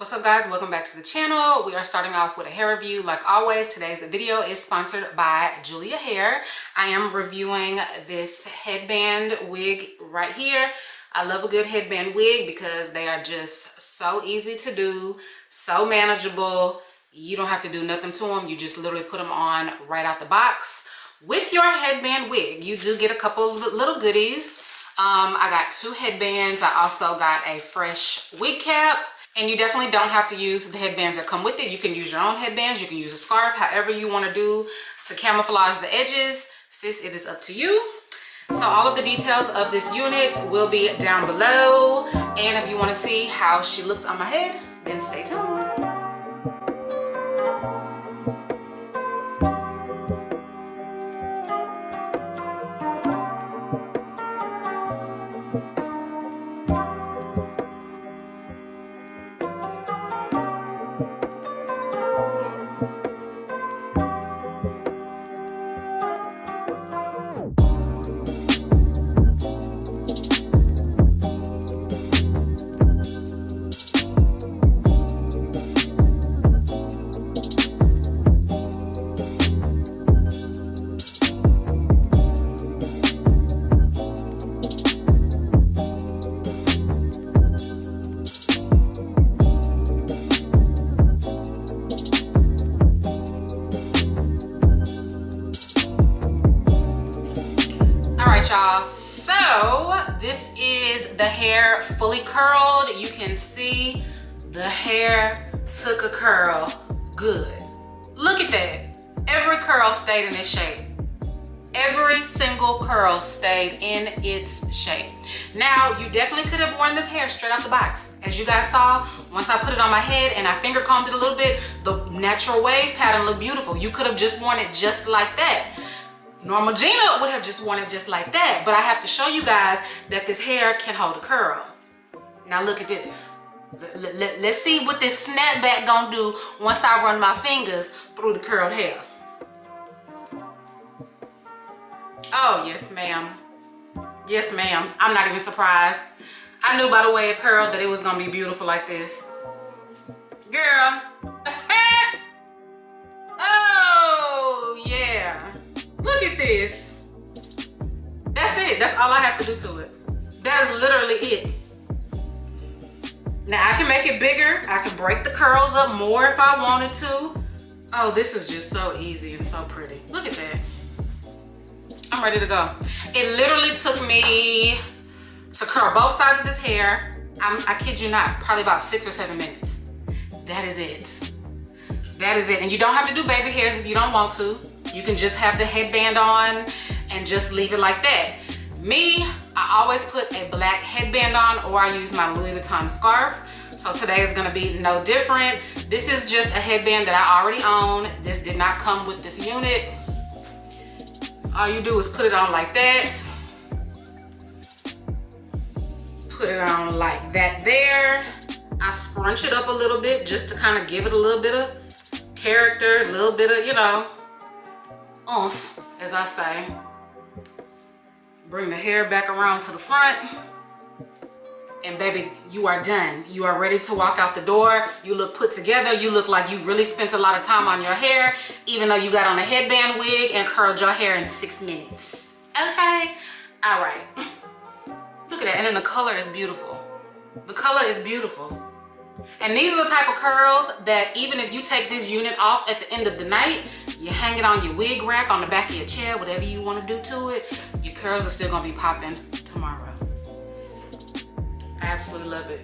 what's up guys? Welcome back to the channel. We are starting off with a hair review. Like always today's video is sponsored by julia hair. I am reviewing this headband wig right here. I love a good headband wig because they are just so easy to do so manageable. You don't have to do nothing to them you just literally put them on right out the box with your headband wig. You do get a couple little goodies. Um, i got two headbands. I also got a fresh wig cap and you definitely don't have to use the headbands that come with it. You can use your own headbands. You can use a scarf however you want to do to camouflage the edges. Sis it is up to you. So all of the details of this unit will be down below. And if you want to see how she looks on my head then stay tuned y'all. So this is the hair fully curled. You can see the hair took a curl. Good. Look at that. Every curl stayed in its shape. Every single curl stayed in its shape. Now you definitely could have worn this hair straight out the box. As you guys saw once i put it on my head and i finger combed it a little bit the natural wave pattern looked beautiful. You could have just worn it just like that Normal Gina would have just worn it just like that, but I have to show you guys that this hair can hold a curl. Now look at this. Let, let, let's see what this snapback gonna do once I run my fingers through the curled hair. Oh, yes, ma'am. Yes, ma'am. I'm not even surprised. I knew by the way it curled that it was gonna be beautiful like this. Girl. Do to it. That is literally it. Now I can make it bigger. I can break the curls up more if I wanted to. Oh, this is just so easy and so pretty. Look at that. I'm ready to go. It literally took me to curl both sides of this hair. I'm, I kid you not, probably about six or seven minutes. That is it. That is it. And you don't have to do baby hairs if you don't want to. You can just have the headband on and just leave it like that. Me, I always put a black headband on or I use my Louis Vuitton scarf. So today is gonna be no different. This is just a headband that I already own. This did not come with this unit. All you do is put it on like that. Put it on like that there. I scrunch it up a little bit just to kind of give it a little bit of character, a little bit of, you know, oomph, as I say. Bring the hair back around to the front. And baby, you are done. You are ready to walk out the door. You look put together. You look like you really spent a lot of time on your hair, even though you got on a headband wig and curled your hair in six minutes. Okay? All right. Look at that. And then the color is beautiful. The color is beautiful. And these are the type of curls that even if you take this unit off at the end of the night, you hang it on your wig rack on the back of your chair, whatever you want to do to it, your curls are still going to be popping tomorrow. I absolutely love it.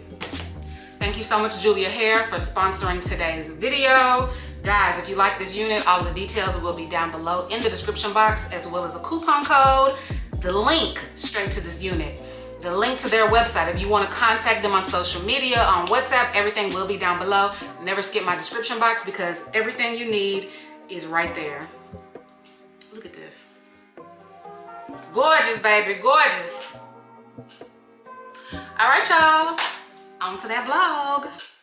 Thank you so much, Julia Hair, for sponsoring today's video. Guys, if you like this unit, all the details will be down below in the description box, as well as a coupon code, the link straight to this unit the link to their website. If you want to contact them on social media, on WhatsApp, everything will be down below. Never skip my description box because everything you need is right there. Gorgeous, baby, gorgeous. All right, y'all, on to that vlog.